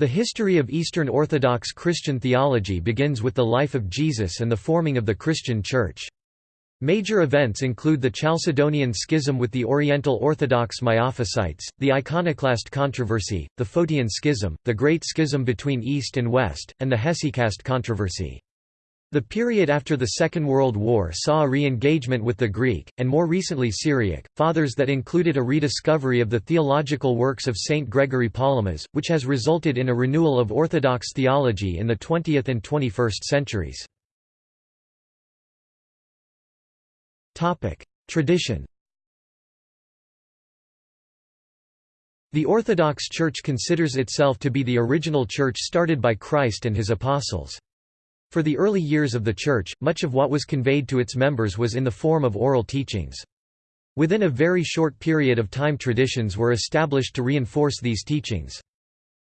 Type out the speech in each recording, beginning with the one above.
The history of Eastern Orthodox Christian theology begins with the life of Jesus and the forming of the Christian Church. Major events include the Chalcedonian Schism with the Oriental Orthodox Miaphysites, the Iconoclast controversy, the Photian Schism, the Great Schism between East and West, and the Hesychast controversy. The period after the Second World War saw a re-engagement with the Greek, and more recently Syriac, fathers that included a rediscovery of the theological works of Saint Gregory Palamas, which has resulted in a renewal of Orthodox theology in the 20th and 21st centuries. Tradition The Orthodox Church considers itself to be the original church started by Christ and his apostles. For the early years of the Church, much of what was conveyed to its members was in the form of oral teachings. Within a very short period of time traditions were established to reinforce these teachings.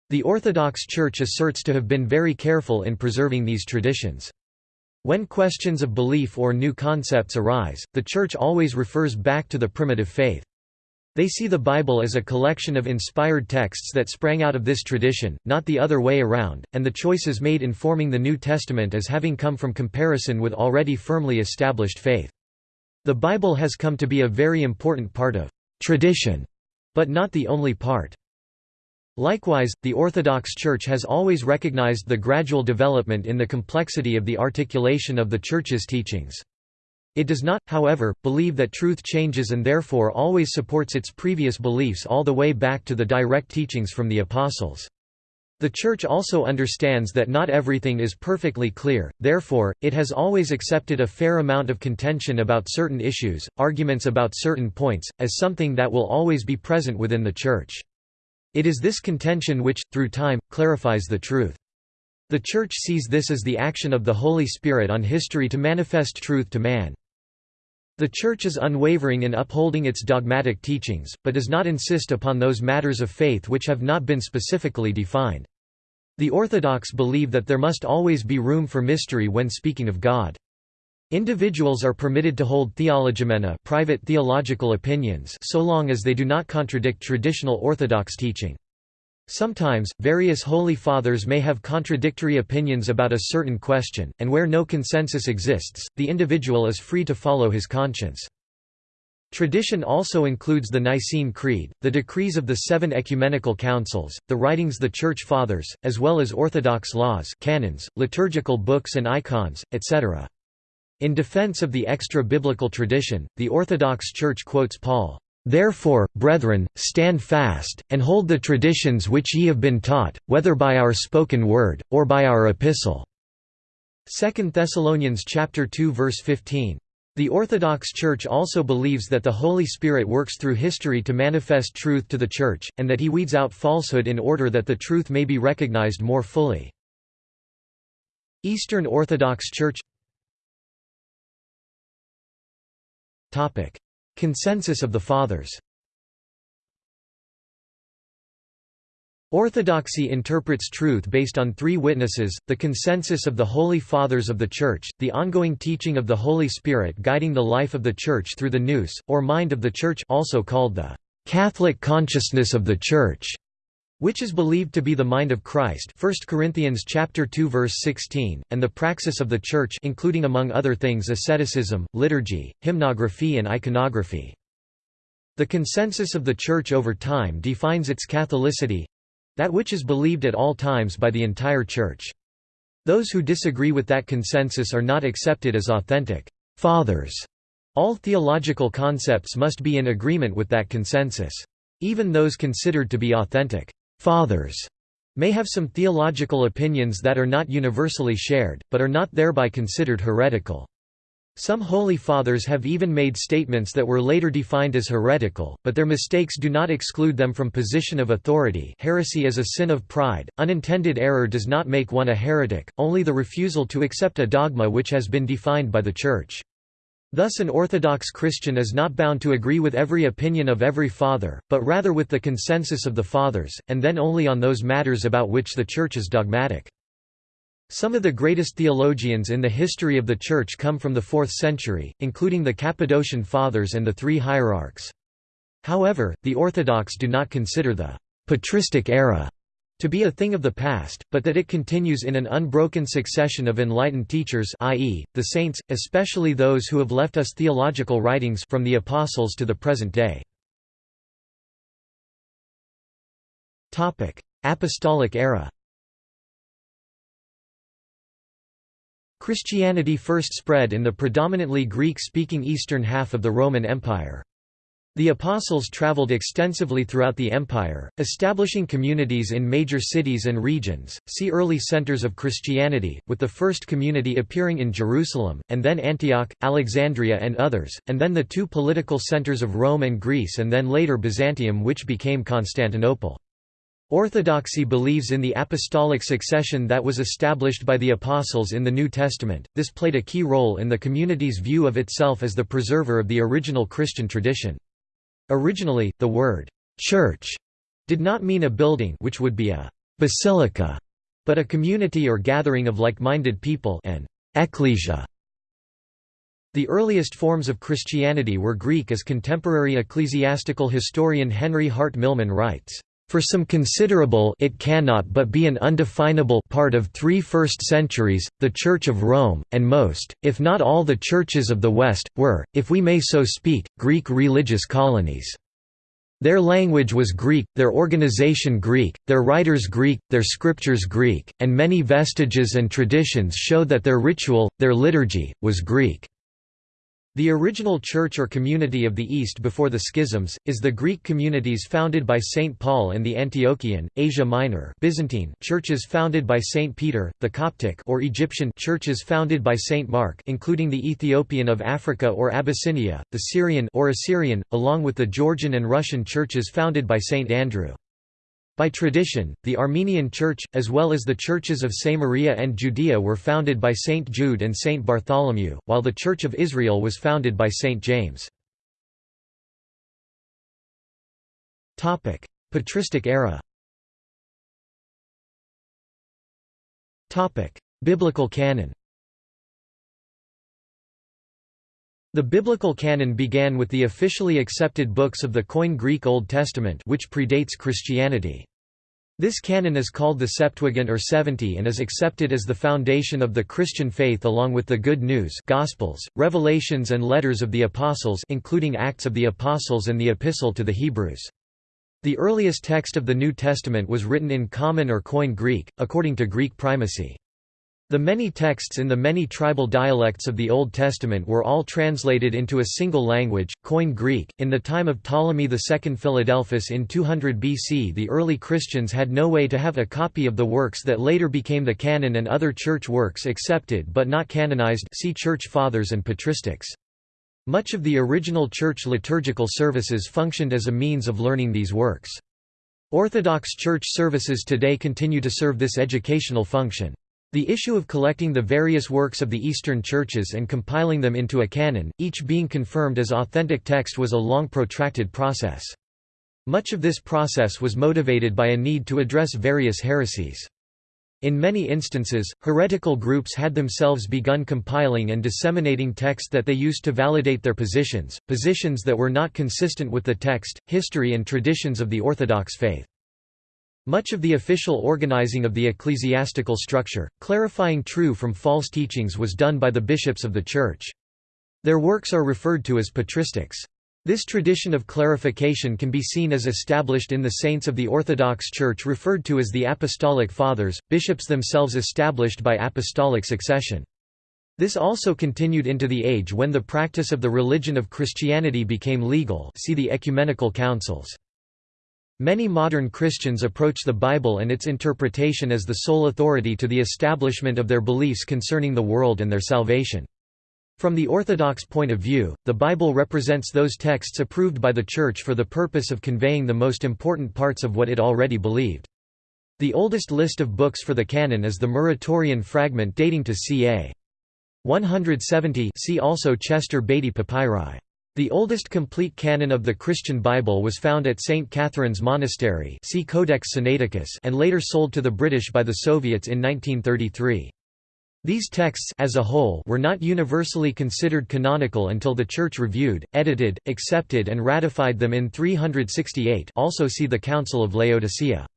The Orthodox Church asserts to have been very careful in preserving these traditions. When questions of belief or new concepts arise, the Church always refers back to the primitive faith. They see the Bible as a collection of inspired texts that sprang out of this tradition, not the other way around, and the choices made in forming the New Testament as having come from comparison with already firmly established faith. The Bible has come to be a very important part of tradition, but not the only part. Likewise, the Orthodox Church has always recognized the gradual development in the complexity of the articulation of the Church's teachings. It does not, however, believe that truth changes and therefore always supports its previous beliefs all the way back to the direct teachings from the Apostles. The Church also understands that not everything is perfectly clear, therefore, it has always accepted a fair amount of contention about certain issues, arguments about certain points, as something that will always be present within the Church. It is this contention which, through time, clarifies the truth. The Church sees this as the action of the Holy Spirit on history to manifest truth to man. The Church is unwavering in upholding its dogmatic teachings, but does not insist upon those matters of faith which have not been specifically defined. The Orthodox believe that there must always be room for mystery when speaking of God. Individuals are permitted to hold theologoumena private theological opinions so long as they do not contradict traditional Orthodox teaching. Sometimes, various Holy Fathers may have contradictory opinions about a certain question, and where no consensus exists, the individual is free to follow his conscience. Tradition also includes the Nicene Creed, the decrees of the seven ecumenical councils, the writings of the Church Fathers, as well as Orthodox laws canons, liturgical books and icons, etc. In defense of the extra-biblical tradition, the Orthodox Church quotes Paul, Therefore, brethren, stand fast, and hold the traditions which ye have been taught, whether by our spoken word, or by our epistle." 2 Thessalonians 2 verse 15. The Orthodox Church also believes that the Holy Spirit works through history to manifest truth to the Church, and that he weeds out falsehood in order that the truth may be recognized more fully. Eastern Orthodox Church Consensus of the Fathers. Orthodoxy interprets truth based on three witnesses, the consensus of the Holy Fathers of the Church, the ongoing teaching of the Holy Spirit guiding the life of the Church through the nous, or mind of the Church also called the Catholic consciousness of the Church, which is believed to be the mind of Christ 1 Corinthians chapter 2 verse 16 and the praxis of the church including among other things asceticism liturgy hymnography and iconography. The consensus of the church over time defines its catholicity that which is believed at all times by the entire church. Those who disagree with that consensus are not accepted as authentic fathers. All theological concepts must be in agreement with that consensus. Even those considered to be authentic fathers may have some theological opinions that are not universally shared, but are not thereby considered heretical. Some Holy Fathers have even made statements that were later defined as heretical, but their mistakes do not exclude them from position of authority heresy is a sin of pride, unintended error does not make one a heretic, only the refusal to accept a dogma which has been defined by the Church. Thus an Orthodox Christian is not bound to agree with every opinion of every father, but rather with the consensus of the fathers, and then only on those matters about which the Church is dogmatic. Some of the greatest theologians in the history of the Church come from the 4th century, including the Cappadocian Fathers and the Three Hierarchs. However, the Orthodox do not consider the patristic era to be a thing of the past, but that it continues in an unbroken succession of enlightened teachers i.e., the saints, especially those who have left us theological writings from the apostles to the present day. Apostolic era Christianity first spread in the predominantly Greek-speaking eastern half of the Roman Empire. The Apostles traveled extensively throughout the empire, establishing communities in major cities and regions. See early centers of Christianity, with the first community appearing in Jerusalem, and then Antioch, Alexandria, and others, and then the two political centers of Rome and Greece, and then later Byzantium, which became Constantinople. Orthodoxy believes in the apostolic succession that was established by the Apostles in the New Testament. This played a key role in the community's view of itself as the preserver of the original Christian tradition. Originally, the word «church» did not mean a building which would be a «basilica», but a community or gathering of like-minded people an «ecclesia». The earliest forms of Christianity were Greek as contemporary ecclesiastical historian Henry Hart Milman writes, for some considerable it cannot but be an undefinable part of three first centuries, the Church of Rome, and most, if not all the churches of the West, were, if we may so speak, Greek religious colonies. Their language was Greek, their organization Greek, their writers Greek, their scriptures Greek, and many vestiges and traditions show that their ritual, their liturgy, was Greek. The original church or community of the East before the schisms, is the Greek communities founded by St. Paul and the Antiochian, Asia Minor Byzantine churches founded by St. Peter, the Coptic or Egyptian churches founded by St. Mark including the Ethiopian of Africa or Abyssinia, the Syrian or Assyrian, along with the Georgian and Russian churches founded by St. Andrew. By tradition, the Armenian Church, as well as the churches of Samaria and Judea were founded by Saint Jude and Saint Bartholomew, while the Church of Israel was founded by Saint James. Patristic era. Biblical canon The biblical canon began with the officially accepted books of the Koine Greek Old Testament which predates Christianity. This canon is called the Septuagint or Seventy and is accepted as the foundation of the Christian faith along with the Good News Gospels, Revelations and Letters of the Apostles including Acts of the Apostles and the Epistle to the Hebrews. The earliest text of the New Testament was written in Common or Koine Greek, according to Greek primacy. The many texts in the many tribal dialects of the Old Testament were all translated into a single language, Koine Greek. In the time of Ptolemy II Philadelphus in 200 BC, the early Christians had no way to have a copy of the works that later became the canon and other church works accepted but not canonized. See Church Fathers and Patristics. Much of the original church liturgical services functioned as a means of learning these works. Orthodox church services today continue to serve this educational function. The issue of collecting the various works of the Eastern churches and compiling them into a canon, each being confirmed as authentic text was a long protracted process. Much of this process was motivated by a need to address various heresies. In many instances, heretical groups had themselves begun compiling and disseminating text that they used to validate their positions, positions that were not consistent with the text, history and traditions of the Orthodox faith. Much of the official organizing of the ecclesiastical structure, clarifying true from false teachings was done by the bishops of the Church. Their works are referred to as patristics. This tradition of clarification can be seen as established in the saints of the Orthodox Church referred to as the Apostolic Fathers, bishops themselves established by apostolic succession. This also continued into the age when the practice of the religion of Christianity became legal see the ecumenical councils. Many modern Christians approach the Bible and its interpretation as the sole authority to the establishment of their beliefs concerning the world and their salvation. From the Orthodox point of view, the Bible represents those texts approved by the Church for the purpose of conveying the most important parts of what it already believed. The oldest list of books for the canon is the Muratorian fragment dating to ca. 170 see also Chester Beatty Papyri. The oldest complete canon of the Christian Bible was found at St. Catherine's Monastery see Codex Sinaiticus and later sold to the British by the Soviets in 1933. These texts as a whole were not universally considered canonical until the Church reviewed, edited, accepted and ratified them in 368 also see the Council of Laodicea.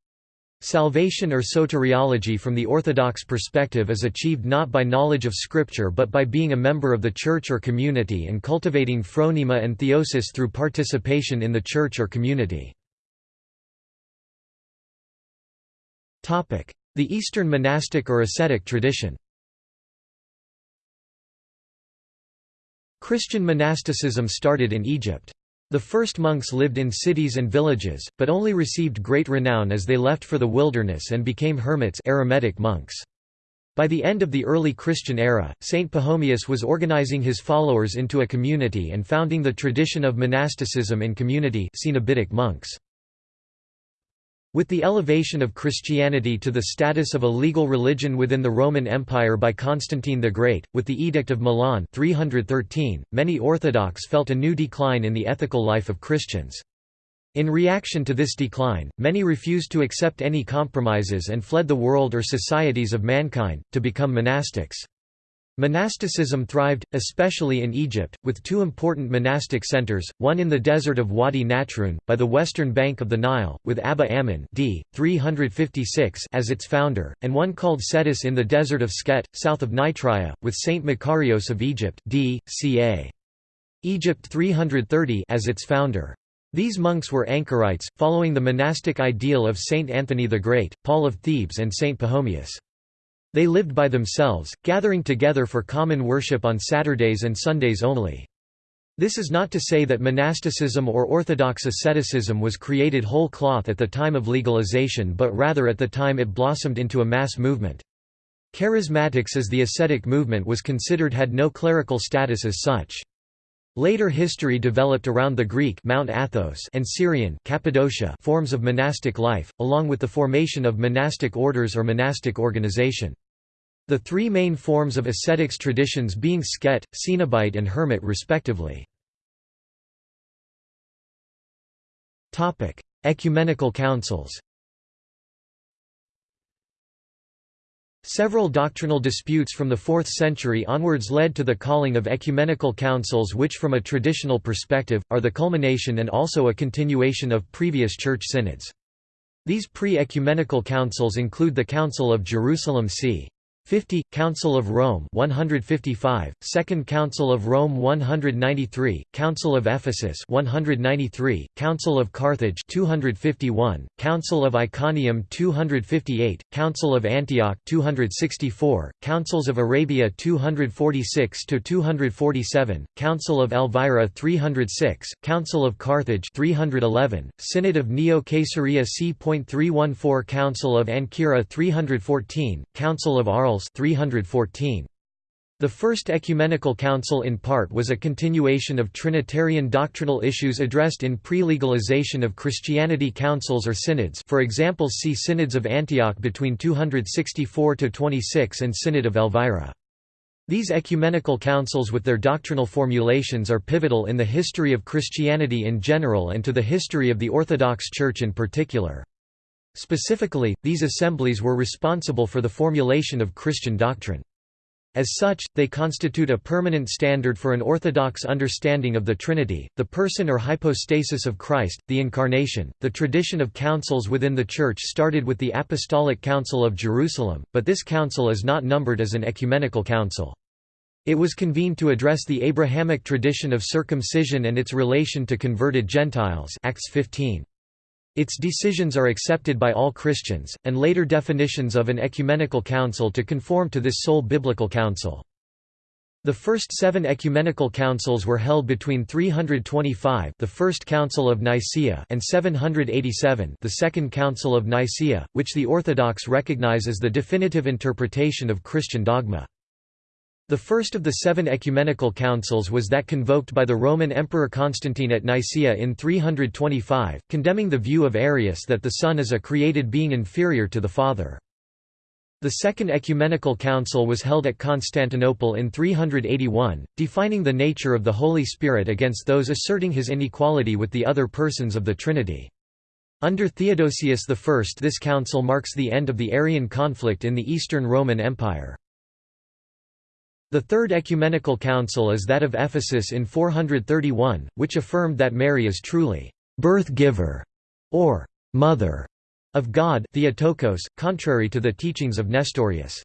Salvation or soteriology from the Orthodox perspective is achieved not by knowledge of Scripture but by being a member of the church or community and cultivating phronema and theosis through participation in the church or community. The Eastern monastic or ascetic tradition Christian monasticism started in Egypt. The first monks lived in cities and villages, but only received great renown as they left for the wilderness and became hermits eremitic monks. By the end of the early Christian era, Saint Pachomius was organizing his followers into a community and founding the tradition of monasticism in community Cenobitic monks. With the elevation of Christianity to the status of a legal religion within the Roman Empire by Constantine the Great, with the Edict of Milan 313, many Orthodox felt a new decline in the ethical life of Christians. In reaction to this decline, many refused to accept any compromises and fled the world or societies of mankind, to become monastics. Monasticism thrived, especially in Egypt, with two important monastic centers, one in the desert of Wadi Natrun, by the western bank of the Nile, with Abba Ammon d. 356 as its founder, and one called Scetis in the desert of Skhet, south of Nitria, with Saint Macarios of Egypt d. ca. Egypt 330 as its founder. These monks were anchorites, following the monastic ideal of Saint Anthony the Great, Paul of Thebes and Saint Pachomius. They lived by themselves, gathering together for common worship on Saturdays and Sundays only. This is not to say that monasticism or orthodox asceticism was created whole cloth at the time of legalization but rather at the time it blossomed into a mass movement. Charismatics as the ascetic movement was considered had no clerical status as such. Later history developed around the Greek Mount Athos and Syrian Cappadocia forms of monastic life, along with the formation of monastic orders or monastic organization. The three main forms of ascetics traditions being Skhet, Cenobite and Hermit respectively. Ecumenical councils Several doctrinal disputes from the 4th century onwards led to the calling of ecumenical councils which from a traditional perspective, are the culmination and also a continuation of previous church synods. These pre-ecumenical councils include the Council of Jerusalem c. 50, Council of Rome 155, Second Council of Rome 193, Council of Ephesus 193, Council of Carthage 251, Council of Iconium 258, Council of Antioch 264, Councils of Arabia 246 to 247, Council of Elvira 306, Council of Carthage 311, Synod of Neo-Caesarea c.314 Council of Ancyra 314, Council of Arles 314. The First Ecumenical Council in part was a continuation of Trinitarian doctrinal issues addressed in pre-legalization of Christianity councils or synods for example see Synods of Antioch between 264–26 and Synod of Elvira. These ecumenical councils with their doctrinal formulations are pivotal in the history of Christianity in general and to the history of the Orthodox Church in particular. Specifically, these assemblies were responsible for the formulation of Christian doctrine. As such, they constitute a permanent standard for an orthodox understanding of the Trinity, the person or hypostasis of Christ, the Incarnation. The tradition of councils within the Church started with the Apostolic Council of Jerusalem, but this council is not numbered as an ecumenical council. It was convened to address the Abrahamic tradition of circumcision and its relation to converted Gentiles Acts 15. Its decisions are accepted by all Christians, and later definitions of an ecumenical council to conform to this sole biblical council. The first seven ecumenical councils were held between 325 the First Council of Nicaea and 787 the Second Council of Nicaea, which the Orthodox recognize as the definitive interpretation of Christian dogma. The first of the seven ecumenical councils was that convoked by the Roman Emperor Constantine at Nicaea in 325, condemning the view of Arius that the Son is a created being inferior to the Father. The Second Ecumenical Council was held at Constantinople in 381, defining the nature of the Holy Spirit against those asserting his inequality with the other persons of the Trinity. Under Theodosius I this council marks the end of the Arian conflict in the Eastern Roman Empire. The Third Ecumenical Council is that of Ephesus in 431, which affirmed that Mary is truly «birth-giver» or «mother» of God Theotokos, contrary to the teachings of Nestorius.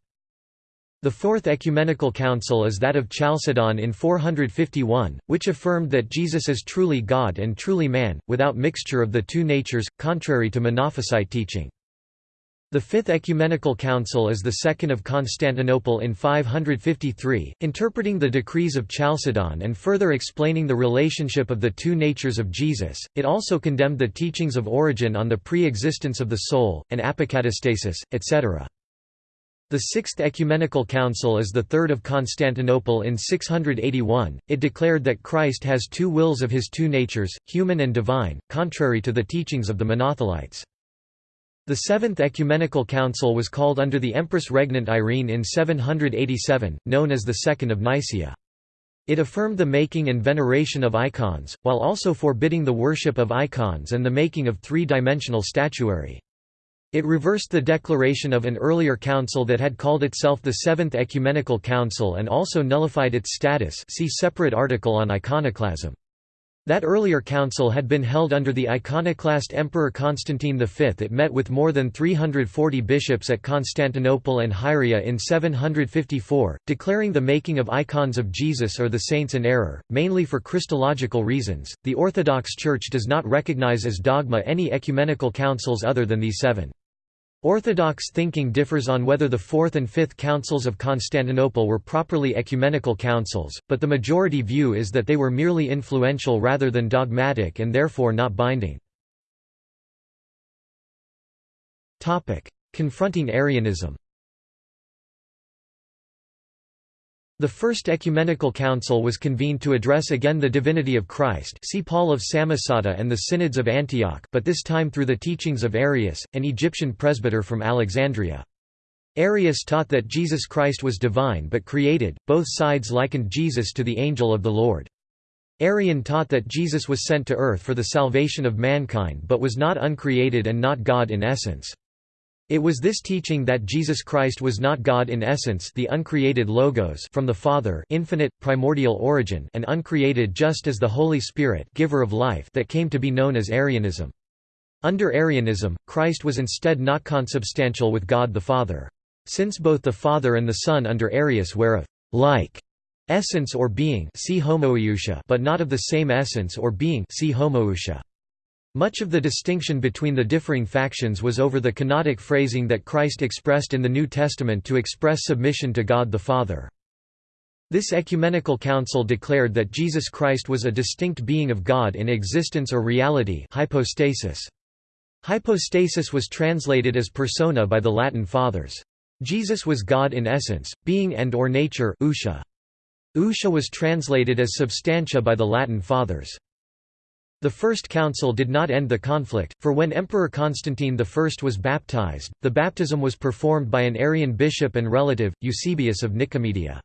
The Fourth Ecumenical Council is that of Chalcedon in 451, which affirmed that Jesus is truly God and truly man, without mixture of the two natures, contrary to Monophysite teaching. The Fifth Ecumenical Council is the second of Constantinople in 553, interpreting the decrees of Chalcedon and further explaining the relationship of the two natures of Jesus. It also condemned the teachings of Origen on the pre-existence of the soul, and apokatastasis, etc. The Sixth Ecumenical Council is the third of Constantinople in 681. It declared that Christ has two wills of his two natures, human and divine, contrary to the teachings of the Monothelites. The Seventh Ecumenical Council was called under the Empress Regnant Irene in 787, known as the Second of Nicaea. It affirmed the making and veneration of icons, while also forbidding the worship of icons and the making of three-dimensional statuary. It reversed the declaration of an earlier council that had called itself the Seventh Ecumenical Council and also nullified its status see separate article on iconoclasm. That earlier council had been held under the iconoclast Emperor Constantine V. It met with more than 340 bishops at Constantinople and Hieria in 754, declaring the making of icons of Jesus or the saints an error, mainly for Christological reasons. The Orthodox Church does not recognize as dogma any ecumenical councils other than these seven. Orthodox thinking differs on whether the Fourth and Fifth Councils of Constantinople were properly ecumenical councils, but the majority view is that they were merely influential rather than dogmatic and therefore not binding. Confronting Arianism The First Ecumenical Council was convened to address again the divinity of Christ see Paul of Samosata and the Synods of Antioch but this time through the teachings of Arius, an Egyptian presbyter from Alexandria. Arius taught that Jesus Christ was divine but created, both sides likened Jesus to the angel of the Lord. Arian taught that Jesus was sent to earth for the salvation of mankind but was not uncreated and not God in essence. It was this teaching that Jesus Christ was not God in essence the uncreated Logos from the Father infinite, primordial origin and uncreated just as the Holy Spirit giver of life that came to be known as Arianism. Under Arianism, Christ was instead not consubstantial with God the Father. Since both the Father and the Son under Arius were of like essence or being see but not of the same essence or being see homoousia. Much of the distinction between the differing factions was over the canonic phrasing that Christ expressed in the New Testament to express submission to God the Father. This ecumenical council declared that Jesus Christ was a distinct being of God in existence or reality hypostasis. Hypostasis was translated as persona by the Latin fathers. Jesus was God in essence, being and or nature ousia. Ousia was translated as substantia by the Latin fathers. The First Council did not end the conflict, for when Emperor Constantine I was baptized, the baptism was performed by an Arian bishop and relative, Eusebius of Nicomedia.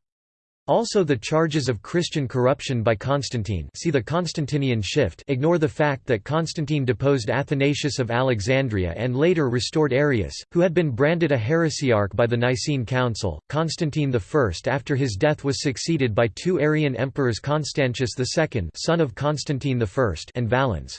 Also the charges of Christian corruption by Constantine see the Constantinian shift ignore the fact that Constantine deposed Athanasius of Alexandria and later restored Arius, who had been branded a heresiarch by the Nicene Council. Constantine I after his death was succeeded by two Arian emperors Constantius II son of Constantine I and Valens.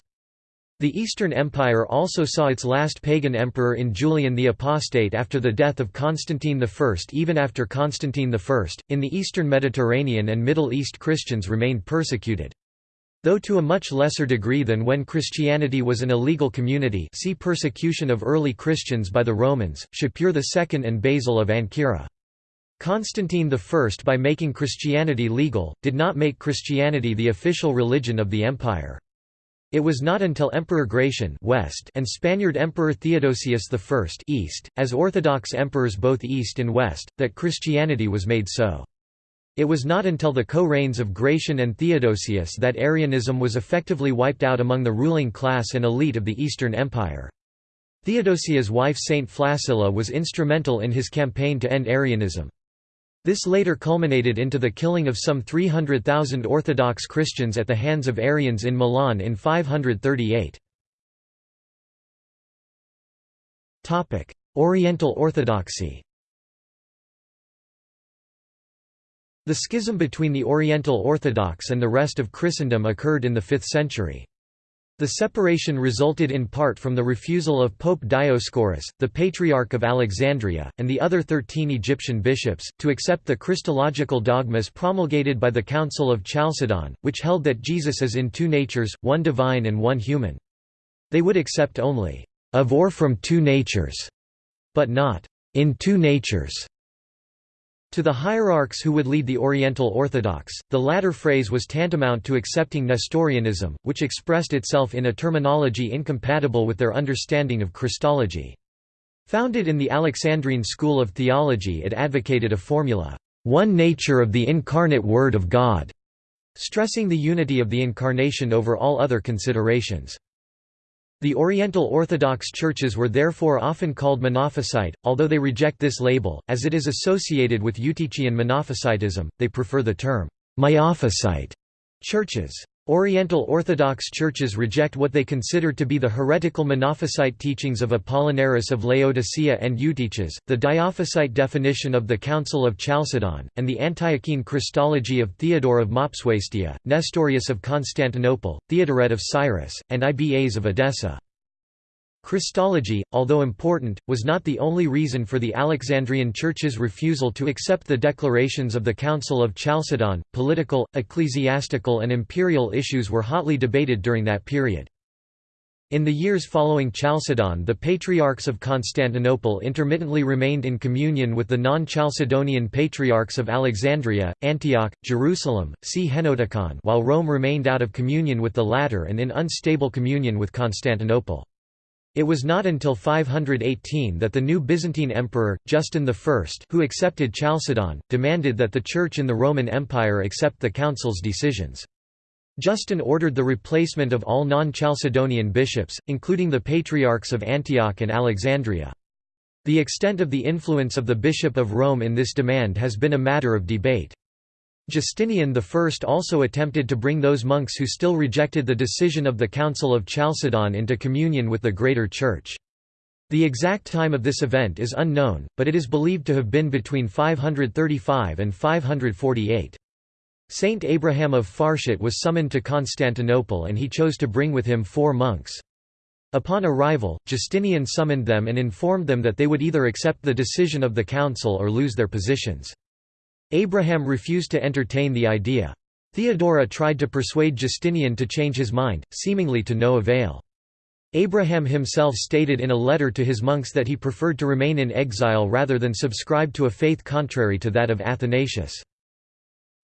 The Eastern Empire also saw its last pagan emperor in Julian the Apostate after the death of Constantine I. Even after Constantine I, in the Eastern Mediterranean and Middle East Christians remained persecuted. Though to a much lesser degree than when Christianity was an illegal community see persecution of early Christians by the Romans, Shapur II and Basil of Ancyra. Constantine I by making Christianity legal, did not make Christianity the official religion of the empire. It was not until Emperor Gratian west and Spaniard Emperor Theodosius I east, as Orthodox emperors both east and west, that Christianity was made so. It was not until the co-reigns of Gratian and Theodosius that Arianism was effectively wiped out among the ruling class and elite of the Eastern Empire. Theodosius' wife Saint Flaccilla was instrumental in his campaign to end Arianism. This later culminated into the killing of some 300,000 Orthodox Christians at the hands of Arians in Milan in 538. Oriental Orthodoxy The schism between the Oriental Orthodox and the rest of Christendom occurred in the 5th century. The separation resulted in part from the refusal of Pope Dioscorus, the Patriarch of Alexandria, and the other thirteen Egyptian bishops, to accept the Christological dogmas promulgated by the Council of Chalcedon, which held that Jesus is in two natures, one divine and one human. They would accept only, "...of or from two natures", but not, "...in two natures". To the hierarchs who would lead the Oriental Orthodox, the latter phrase was tantamount to accepting Nestorianism, which expressed itself in a terminology incompatible with their understanding of Christology. Founded in the Alexandrine school of theology it advocated a formula, "...one nature of the incarnate Word of God", stressing the unity of the Incarnation over all other considerations. The Oriental Orthodox churches were therefore often called Monophysite, although they reject this label, as it is associated with Eutychian Monophysitism, they prefer the term Miaphysite churches. Oriental Orthodox churches reject what they consider to be the heretical Monophysite teachings of Apollinaris of Laodicea and Eutyches, the Diophysite definition of the Council of Chalcedon, and the Antiochene Christology of Theodore of Mopsuestia, Nestorius of Constantinople, Theodoret of Cyrus, and Ibas of Edessa. Christology, although important, was not the only reason for the Alexandrian Church's refusal to accept the declarations of the Council of Chalcedon. Political, ecclesiastical, and imperial issues were hotly debated during that period. In the years following Chalcedon the Patriarchs of Constantinople intermittently remained in communion with the non-Chalcedonian Patriarchs of Alexandria, Antioch, Jerusalem, see Henoticon while Rome remained out of communion with the latter and in unstable communion with Constantinople. It was not until 518 that the new Byzantine emperor, Justin I who accepted Chalcedon, demanded that the Church in the Roman Empire accept the Council's decisions. Justin ordered the replacement of all non-Chalcedonian bishops, including the Patriarchs of Antioch and Alexandria. The extent of the influence of the Bishop of Rome in this demand has been a matter of debate. Justinian I also attempted to bring those monks who still rejected the decision of the Council of Chalcedon into communion with the Greater Church. The exact time of this event is unknown, but it is believed to have been between 535 and 548. Saint Abraham of Farshut was summoned to Constantinople and he chose to bring with him four monks. Upon arrival, Justinian summoned them and informed them that they would either accept the decision of the council or lose their positions. Abraham refused to entertain the idea. Theodora tried to persuade Justinian to change his mind, seemingly to no avail. Abraham himself stated in a letter to his monks that he preferred to remain in exile rather than subscribe to a faith contrary to that of Athanasius.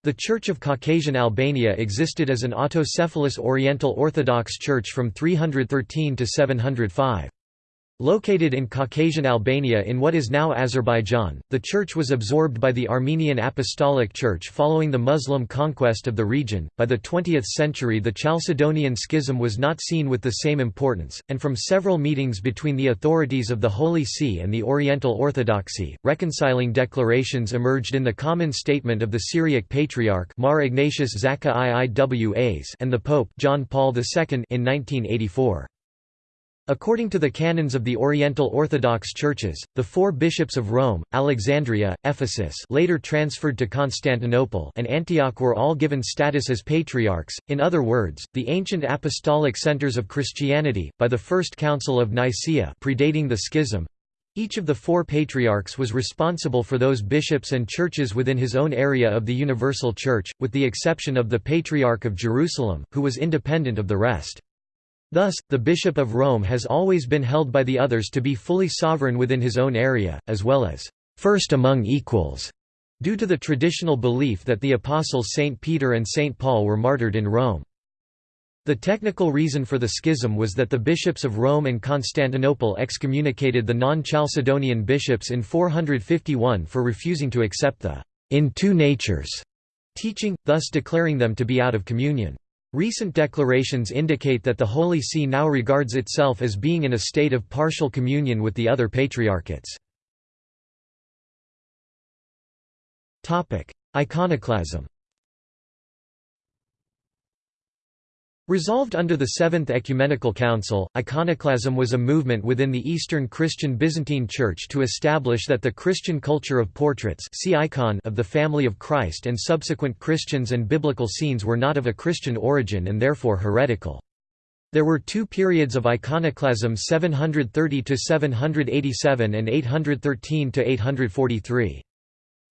The Church of Caucasian Albania existed as an autocephalous Oriental Orthodox Church from 313 to 705. Located in Caucasian Albania in what is now Azerbaijan, the church was absorbed by the Armenian Apostolic Church following the Muslim conquest of the region. By the 20th century, the Chalcedonian Schism was not seen with the same importance, and from several meetings between the authorities of the Holy See and the Oriental Orthodoxy, reconciling declarations emerged in the common statement of the Syriac Patriarch Mar Ignatius Zakka I Iwas and the Pope John Paul II in 1984. According to the canons of the Oriental Orthodox Churches, the four bishops of Rome, Alexandria, Ephesus later transferred to Constantinople and Antioch were all given status as patriarchs, in other words, the ancient apostolic centers of Christianity, by the First Council of Nicaea predating the Schism. Each of the four patriarchs was responsible for those bishops and churches within his own area of the Universal Church, with the exception of the Patriarch of Jerusalem, who was independent of the rest. Thus, the Bishop of Rome has always been held by the others to be fully sovereign within his own area, as well as first among equals, due to the traditional belief that the apostles St. Peter and St. Paul were martyred in Rome. The technical reason for the schism was that the bishops of Rome and Constantinople excommunicated the non-Chalcedonian bishops in 451 for refusing to accept the in two natures teaching, thus declaring them to be out of communion. Recent declarations indicate that the Holy See now regards itself as being in a state of partial communion with the other patriarchates. Iconoclasm Resolved under the Seventh Ecumenical Council, iconoclasm was a movement within the Eastern Christian Byzantine Church to establish that the Christian culture of portraits see icon of the family of Christ and subsequent Christians and biblical scenes were not of a Christian origin and therefore heretical. There were two periods of iconoclasm 730–787 and 813–843.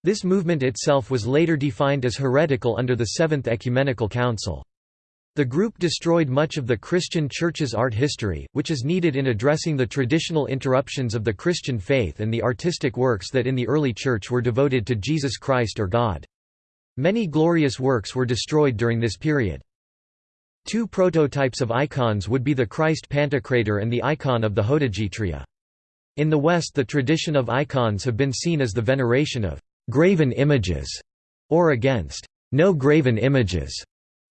This movement itself was later defined as heretical under the Seventh Ecumenical Council. The group destroyed much of the Christian Church's art history, which is needed in addressing the traditional interruptions of the Christian faith and the artistic works that in the early Church were devoted to Jesus Christ or God. Many glorious works were destroyed during this period. Two prototypes of icons would be the Christ Pantocrator and the icon of the Hodegetria. In the West the tradition of icons have been seen as the veneration of «graven images» or against «no graven images».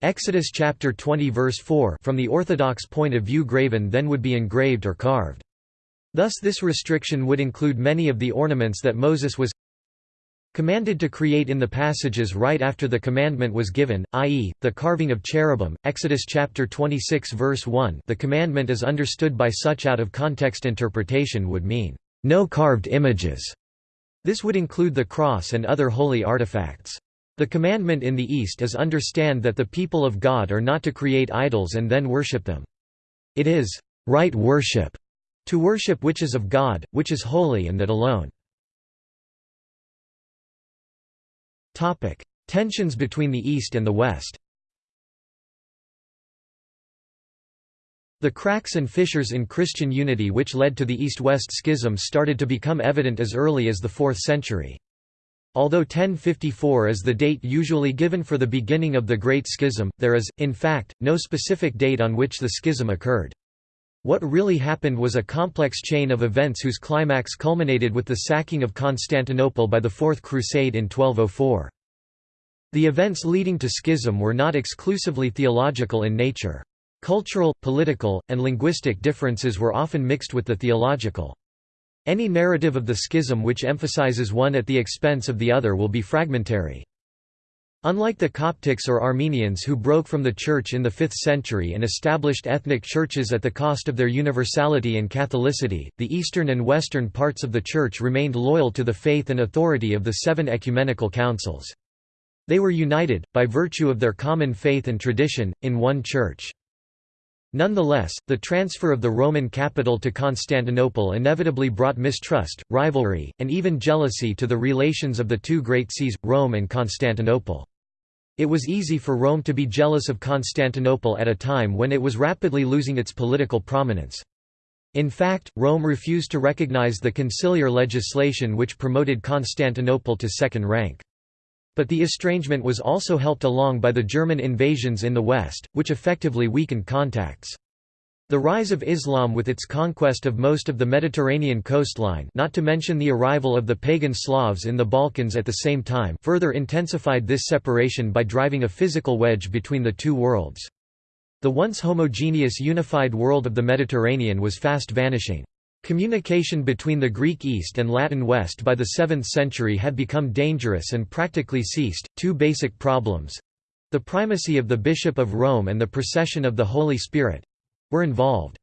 Exodus chapter 20 verse 4 From the Orthodox point of view graven then would be engraved or carved. Thus this restriction would include many of the ornaments that Moses was commanded to create in the passages right after the commandment was given, i.e., the carving of cherubim, Exodus chapter 26 verse 1 the commandment as understood by such out-of-context interpretation would mean, "...no carved images." This would include the cross and other holy artifacts. The commandment in the East is understand that the people of God are not to create idols and then worship them. It is, "...right worship," to worship which is of God, which is holy and that alone. Tensions between the East and the West. The cracks and fissures in Christian unity which led to the East-West schism started to become evident as early as the 4th century. Although 1054 is the date usually given for the beginning of the Great Schism, there is, in fact, no specific date on which the schism occurred. What really happened was a complex chain of events whose climax culminated with the sacking of Constantinople by the Fourth Crusade in 1204. The events leading to schism were not exclusively theological in nature. Cultural, political, and linguistic differences were often mixed with the theological. Any narrative of the schism which emphasizes one at the expense of the other will be fragmentary. Unlike the Coptics or Armenians who broke from the Church in the 5th century and established ethnic churches at the cost of their universality and Catholicity, the eastern and western parts of the Church remained loyal to the faith and authority of the seven ecumenical councils. They were united, by virtue of their common faith and tradition, in one Church. Nonetheless, the transfer of the Roman capital to Constantinople inevitably brought mistrust, rivalry, and even jealousy to the relations of the two great sees, Rome and Constantinople. It was easy for Rome to be jealous of Constantinople at a time when it was rapidly losing its political prominence. In fact, Rome refused to recognize the conciliar legislation which promoted Constantinople to second rank. But the estrangement was also helped along by the German invasions in the west, which effectively weakened contacts. The rise of Islam with its conquest of most of the Mediterranean coastline not to mention the arrival of the pagan Slavs in the Balkans at the same time further intensified this separation by driving a physical wedge between the two worlds. The once homogeneous unified world of the Mediterranean was fast vanishing. Communication between the Greek East and Latin West by the 7th century had become dangerous and practically ceased. Two basic problems the primacy of the Bishop of Rome and the procession of the Holy Spirit were involved.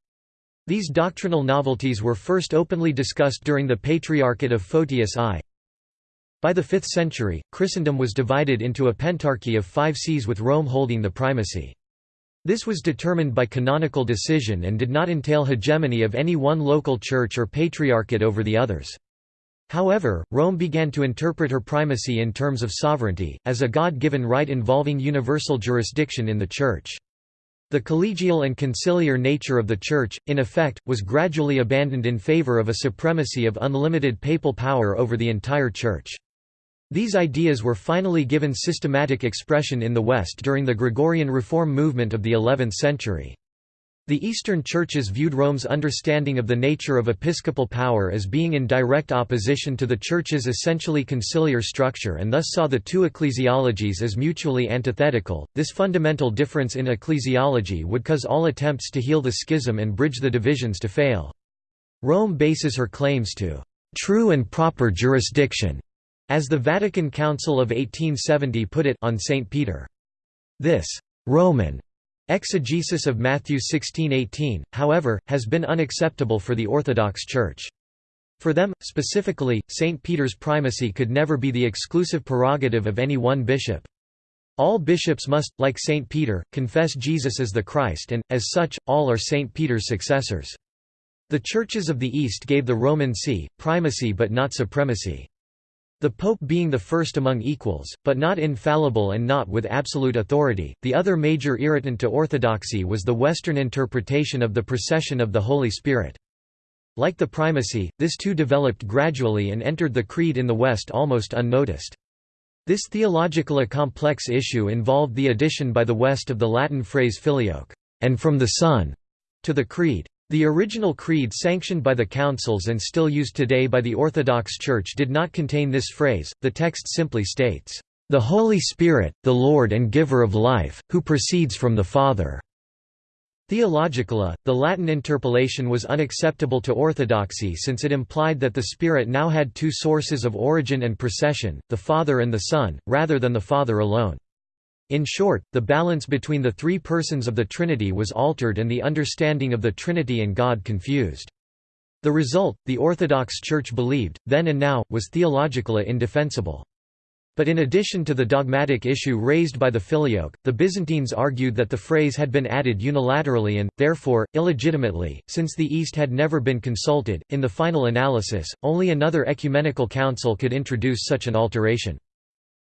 These doctrinal novelties were first openly discussed during the Patriarchate of Photius I. By the 5th century, Christendom was divided into a pentarchy of five sees with Rome holding the primacy. This was determined by canonical decision and did not entail hegemony of any one local church or patriarchate over the others. However, Rome began to interpret her primacy in terms of sovereignty, as a God-given right involving universal jurisdiction in the Church. The collegial and conciliar nature of the Church, in effect, was gradually abandoned in favor of a supremacy of unlimited papal power over the entire Church. These ideas were finally given systematic expression in the West during the Gregorian reform movement of the 11th century. The Eastern churches viewed Rome's understanding of the nature of episcopal power as being in direct opposition to the Church's essentially conciliar structure and thus saw the two ecclesiologies as mutually antithetical. This fundamental difference in ecclesiology would cause all attempts to heal the schism and bridge the divisions to fail. Rome bases her claims to true and proper jurisdiction, as the Vatican Council of 1870 put it, on St. Peter. This Roman Exegesis of Matthew 16:18, however, has been unacceptable for the Orthodox Church. For them, specifically, St. Peter's primacy could never be the exclusive prerogative of any one bishop. All bishops must, like St. Peter, confess Jesus as the Christ and, as such, all are St. Peter's successors. The churches of the East gave the Roman see, primacy but not supremacy. The Pope being the first among equals, but not infallible and not with absolute authority. The other major irritant to orthodoxy was the Western interpretation of the procession of the Holy Spirit. Like the primacy, this too developed gradually and entered the Creed in the West almost unnoticed. This theologically complex issue involved the addition by the West of the Latin phrase filioque, and from the Son, to the Creed. The original creed sanctioned by the councils and still used today by the Orthodox Church did not contain this phrase, the text simply states, "...the Holy Spirit, the Lord and Giver of life, who proceeds from the Father." Theologically, the Latin interpolation was unacceptable to orthodoxy since it implied that the Spirit now had two sources of origin and procession, the Father and the Son, rather than the Father alone. In short, the balance between the three persons of the Trinity was altered and the understanding of the Trinity and God confused. The result, the Orthodox Church believed, then and now, was theologically indefensible. But in addition to the dogmatic issue raised by the filioque, the Byzantines argued that the phrase had been added unilaterally and, therefore, illegitimately, since the East had never been consulted. In the final analysis, only another ecumenical council could introduce such an alteration.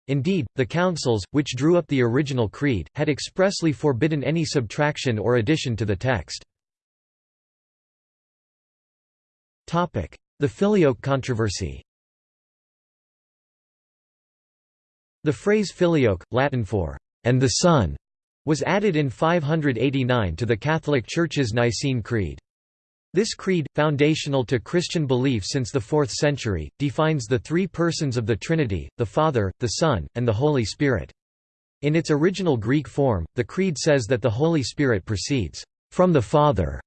Indeed, the councils, which drew up the original creed, had expressly forbidden any subtraction or addition to the text. The filioque controversy The phrase filioque, Latin for, and the Son, was added in 589 to the Catholic Church's Nicene Creed. This creed, foundational to Christian belief since the 4th century, defines the three persons of the Trinity, the Father, the Son, and the Holy Spirit. In its original Greek form, the creed says that the Holy Spirit proceeds from the Father.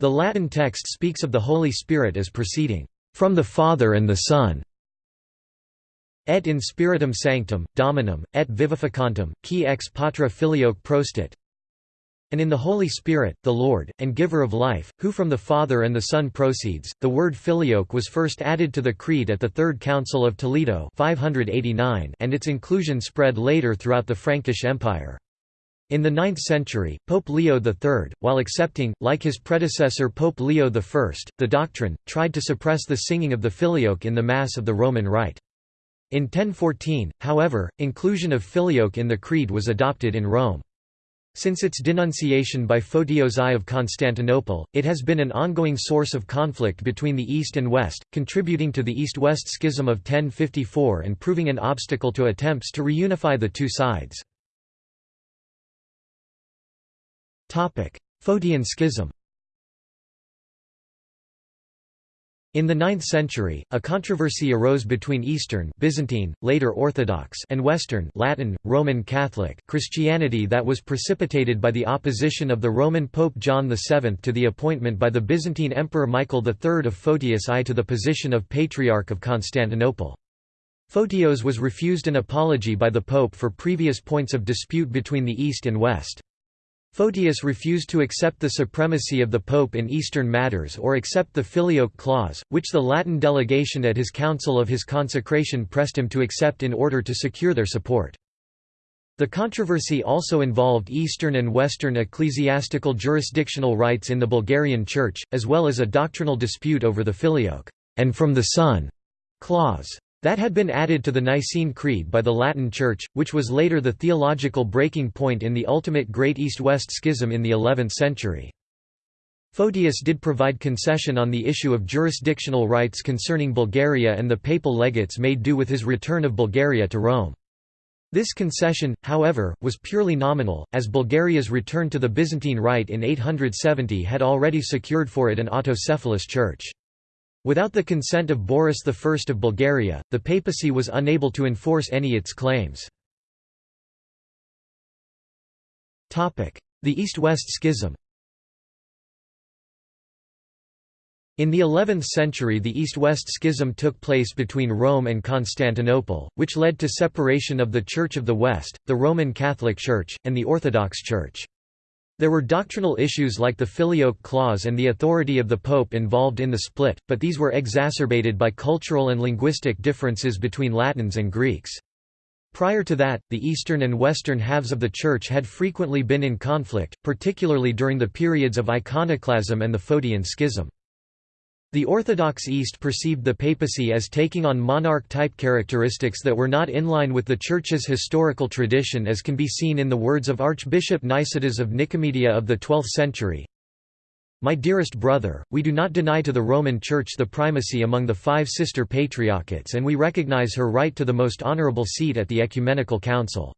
The Latin text speaks of the Holy Spirit as proceeding from the Father and the Son. Et in spiritum sanctum, dominum, et vivificantum, qui ex patra filioque prostit. And in the Holy Spirit, the Lord, and Giver of life, who from the Father and the Son proceeds. The word filioque was first added to the Creed at the Third Council of Toledo 589 and its inclusion spread later throughout the Frankish Empire. In the 9th century, Pope Leo III, while accepting, like his predecessor Pope Leo I, the doctrine, tried to suppress the singing of the filioque in the Mass of the Roman Rite. In 1014, however, inclusion of filioque in the Creed was adopted in Rome. Since its denunciation by Photios I of Constantinople, it has been an ongoing source of conflict between the East and West, contributing to the East-West Schism of 1054 and proving an obstacle to attempts to reunify the two sides. Photian Schism In the 9th century, a controversy arose between Eastern Byzantine, later Orthodox and Western Latin, Roman Catholic Christianity that was precipitated by the opposition of the Roman Pope John VII to the appointment by the Byzantine Emperor Michael III of Photius I to the position of Patriarch of Constantinople. Photios was refused an apology by the Pope for previous points of dispute between the East and West. Photius refused to accept the supremacy of the Pope in Eastern matters or accept the Filioque clause, which the Latin delegation at his council of his consecration pressed him to accept in order to secure their support. The controversy also involved Eastern and Western ecclesiastical jurisdictional rights in the Bulgarian Church, as well as a doctrinal dispute over the Filioque and from the Son clause. That had been added to the Nicene Creed by the Latin Church, which was later the theological breaking point in the ultimate Great East-West Schism in the 11th century. Photius did provide concession on the issue of jurisdictional rights concerning Bulgaria and the papal legates made do with his return of Bulgaria to Rome. This concession, however, was purely nominal, as Bulgaria's return to the Byzantine Rite in 870 had already secured for it an autocephalous church. Without the consent of Boris I of Bulgaria, the papacy was unable to enforce any of its claims. The East-West Schism In the 11th century the East-West Schism took place between Rome and Constantinople, which led to separation of the Church of the West, the Roman Catholic Church, and the Orthodox Church. There were doctrinal issues like the Filioque clause and the authority of the Pope involved in the split, but these were exacerbated by cultural and linguistic differences between Latins and Greeks. Prior to that, the eastern and western halves of the Church had frequently been in conflict, particularly during the periods of iconoclasm and the Photian Schism. The Orthodox East perceived the papacy as taking on monarch-type characteristics that were not in line with the Church's historical tradition as can be seen in the words of Archbishop Nicetas of Nicomedia of the 12th century. My dearest brother, we do not deny to the Roman Church the primacy among the five sister patriarchates and we recognize her right to the most honorable seat at the Ecumenical Council.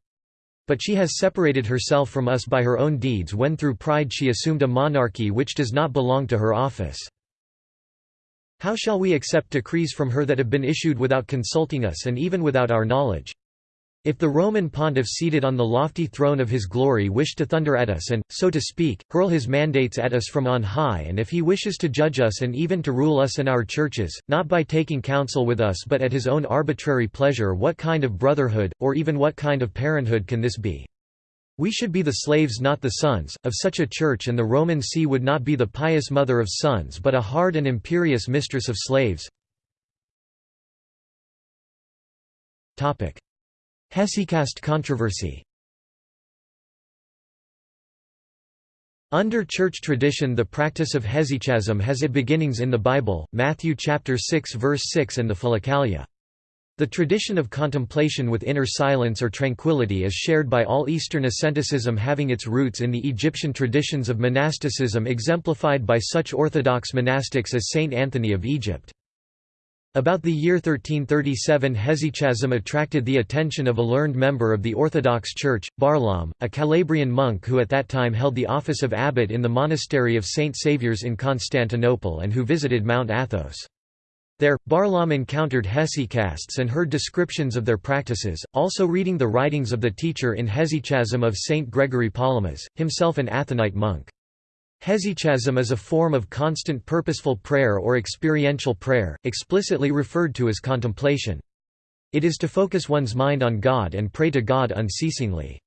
But she has separated herself from us by her own deeds when through pride she assumed a monarchy which does not belong to her office. How shall we accept decrees from her that have been issued without consulting us and even without our knowledge? If the Roman pontiff seated on the lofty throne of his glory wished to thunder at us and, so to speak, hurl his mandates at us from on high and if he wishes to judge us and even to rule us and our churches, not by taking counsel with us but at his own arbitrary pleasure what kind of brotherhood, or even what kind of parenthood can this be? We should be the slaves not the sons, of such a church and the Roman see would not be the pious mother of sons but a hard and imperious mistress of slaves. Hesychast controversy Under church tradition the practice of hesychasm has its beginnings in the Bible, Matthew chapter 6 verse 6 and the Philokalia. The tradition of contemplation with inner silence or tranquility is shared by all Eastern asceticism having its roots in the Egyptian traditions of monasticism exemplified by such orthodox monastics as Saint Anthony of Egypt. About the year 1337 hesychasm attracted the attention of a learned member of the Orthodox Church, Barlaam, a Calabrian monk who at that time held the office of abbot in the monastery of St. Saviour's in Constantinople and who visited Mount Athos. There, Barlaam encountered hesychasts and heard descriptions of their practices, also reading the writings of the teacher in Hesychasm of Saint Gregory Palamas, himself an Athonite monk. Hesychasm is a form of constant purposeful prayer or experiential prayer, explicitly referred to as contemplation. It is to focus one's mind on God and pray to God unceasingly.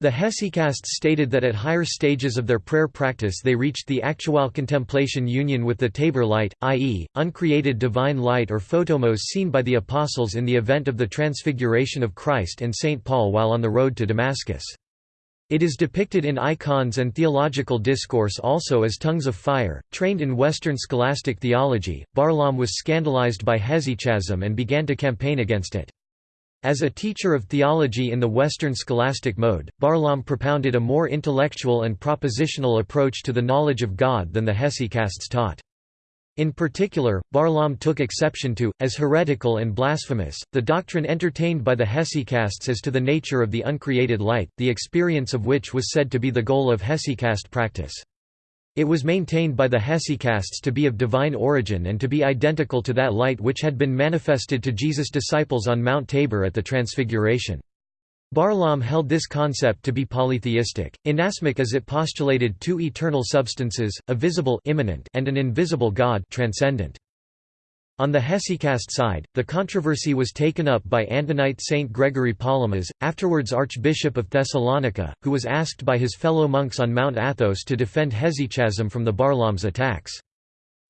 The hesychasts stated that at higher stages of their prayer practice they reached the actual contemplation union with the Tabor light, i.e., uncreated divine light or photomos seen by the apostles in the event of the transfiguration of Christ and St. Paul while on the road to Damascus. It is depicted in icons and theological discourse also as tongues of fire. Trained in Western scholastic theology, Barlaam was scandalized by hesychasm and began to campaign against it. As a teacher of theology in the Western scholastic mode, Barlaam propounded a more intellectual and propositional approach to the knowledge of God than the hesychasts taught. In particular, Barlaam took exception to, as heretical and blasphemous, the doctrine entertained by the hesychasts as to the nature of the uncreated light, the experience of which was said to be the goal of hesychast practice. It was maintained by the hesychasts to be of divine origin and to be identical to that light which had been manifested to Jesus' disciples on Mount Tabor at the Transfiguration. Barlaam held this concept to be polytheistic, inasmuch as it postulated two eternal substances, a visible immanent and an invisible God transcendent. On the hesychast side, the controversy was taken up by Athonite Saint Gregory Palamas, afterwards Archbishop of Thessalonica, who was asked by his fellow monks on Mount Athos to defend hesychasm from the Barlaam's attacks.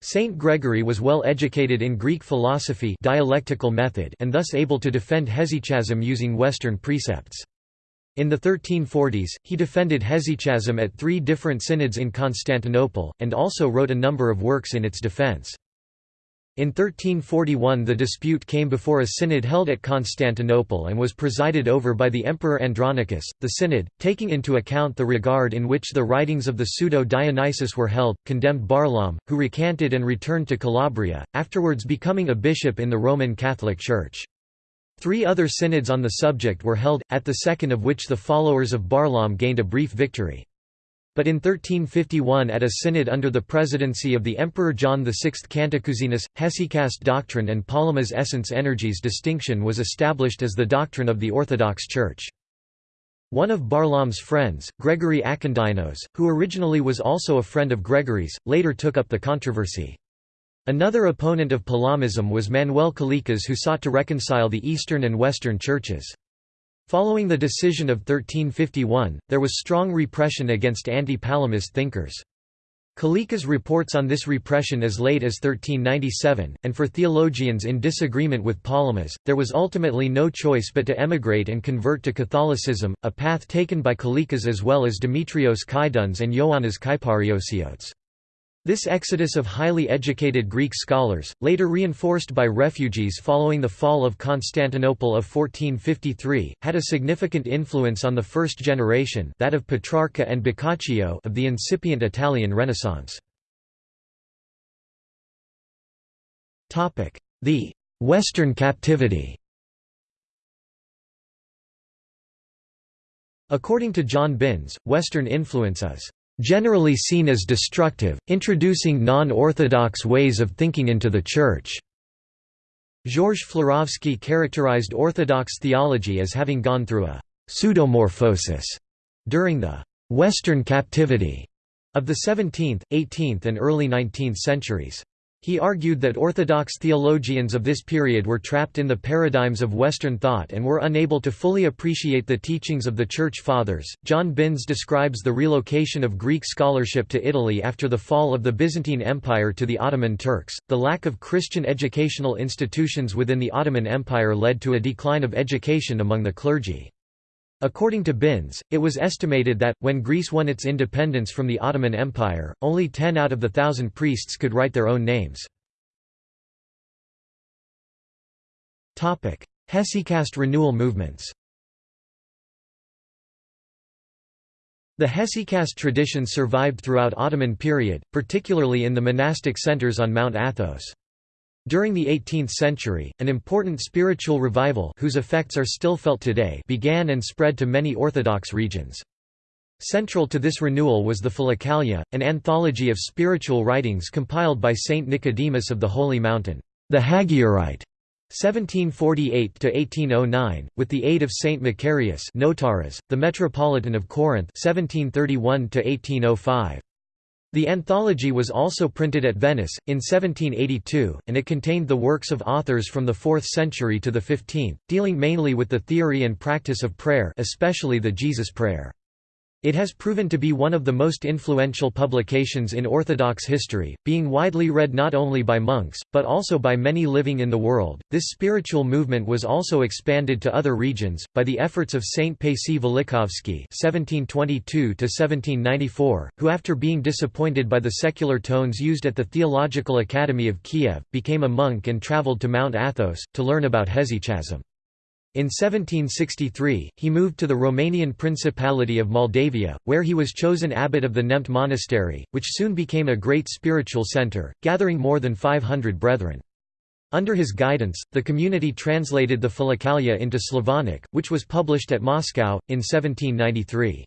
Saint Gregory was well educated in Greek philosophy dialectical method and thus able to defend hesychasm using Western precepts. In the 1340s, he defended hesychasm at three different synods in Constantinople, and also wrote a number of works in its defense. In 1341 the dispute came before a synod held at Constantinople and was presided over by the Emperor Andronicus. The synod, taking into account the regard in which the writings of the pseudo-Dionysius were held, condemned Barlaam, who recanted and returned to Calabria, afterwards becoming a bishop in the Roman Catholic Church. Three other synods on the subject were held, at the second of which the followers of Barlaam gained a brief victory. But in 1351 at a synod under the presidency of the Emperor John VI Cantacuzenus, hesychast doctrine and Palamas essence energies distinction was established as the doctrine of the Orthodox Church. One of Barlaam's friends, Gregory Akindynos, who originally was also a friend of Gregory's, later took up the controversy. Another opponent of Palamism was Manuel Kalekas who sought to reconcile the Eastern and Western churches. Following the decision of 1351, there was strong repression against anti-Palamist thinkers. Kalekas reports on this repression as late as 1397, and for theologians in disagreement with Palamas, there was ultimately no choice but to emigrate and convert to Catholicism, a path taken by Kalekas as well as Demetrios Kydones and Ioannis Kyparissiotes. This exodus of highly educated Greek scholars, later reinforced by refugees following the fall of Constantinople of 1453, had a significant influence on the first generation that of Petrarca and Boccaccio of the incipient Italian Renaissance. The «Western captivity» According to John Binns, Western influence is generally seen as destructive, introducing non-orthodox ways of thinking into the Church. Georges Florovsky characterized Orthodox theology as having gone through a pseudomorphosis during the «Western captivity» of the 17th, 18th and early 19th centuries. He argued that Orthodox theologians of this period were trapped in the paradigms of Western thought and were unable to fully appreciate the teachings of the Church Fathers. John Binns describes the relocation of Greek scholarship to Italy after the fall of the Byzantine Empire to the Ottoman Turks. The lack of Christian educational institutions within the Ottoman Empire led to a decline of education among the clergy. According to Binns, it was estimated that, when Greece won its independence from the Ottoman Empire, only ten out of the thousand priests could write their own names. Hesychast renewal movements The hesychast tradition survived throughout Ottoman period, particularly in the monastic centers on Mount Athos. During the 18th century, an important spiritual revival whose effects are still felt today began and spread to many Orthodox regions. Central to this renewal was the Philokalia, an anthology of spiritual writings compiled by Saint Nicodemus of the Holy Mountain, the Hagiorite, 1748–1809, with the aid of Saint Macarius Notaras, the Metropolitan of Corinth 1731–1805. The anthology was also printed at Venice, in 1782, and it contained the works of authors from the 4th century to the 15th, dealing mainly with the theory and practice of prayer especially the Jesus Prayer. It has proven to be one of the most influential publications in Orthodox history, being widely read not only by monks, but also by many living in the world. This spiritual movement was also expanded to other regions, by the efforts of Saint Paisi Velichkovsky (1722–1794), who after being disappointed by the secular tones used at the Theological Academy of Kiev, became a monk and travelled to Mount Athos, to learn about hesychasm. In 1763, he moved to the Romanian Principality of Moldavia, where he was chosen abbot of the Neamt Monastery, which soon became a great spiritual centre, gathering more than 500 brethren. Under his guidance, the community translated the Philokalia into Slavonic, which was published at Moscow, in 1793.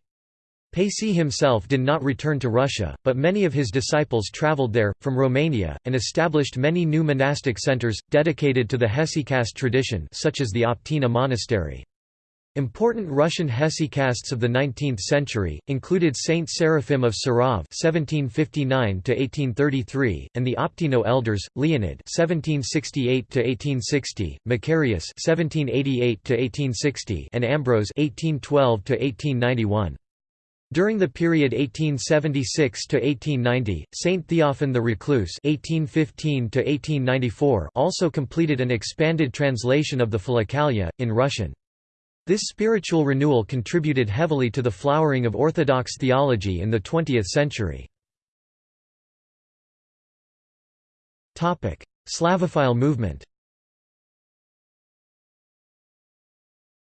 Paisi himself did not return to Russia, but many of his disciples travelled there, from Romania, and established many new monastic centers, dedicated to the hesychast tradition such as the Optina Monastery. Important Russian hesychasts of the 19th century, included Saint Seraphim of Sarov (1759–1833) and the Optino elders, Leonid (1768–1860), Macarius (1788–1860), and Ambrose (1812–1891). During the period 1876 to 1890, Saint Theophan the Recluse (1815 to 1894) also completed an expanded translation of the Philokalia in Russian. This spiritual renewal contributed heavily to the flowering of Orthodox theology in the 20th century. Topic: Slavophile movement.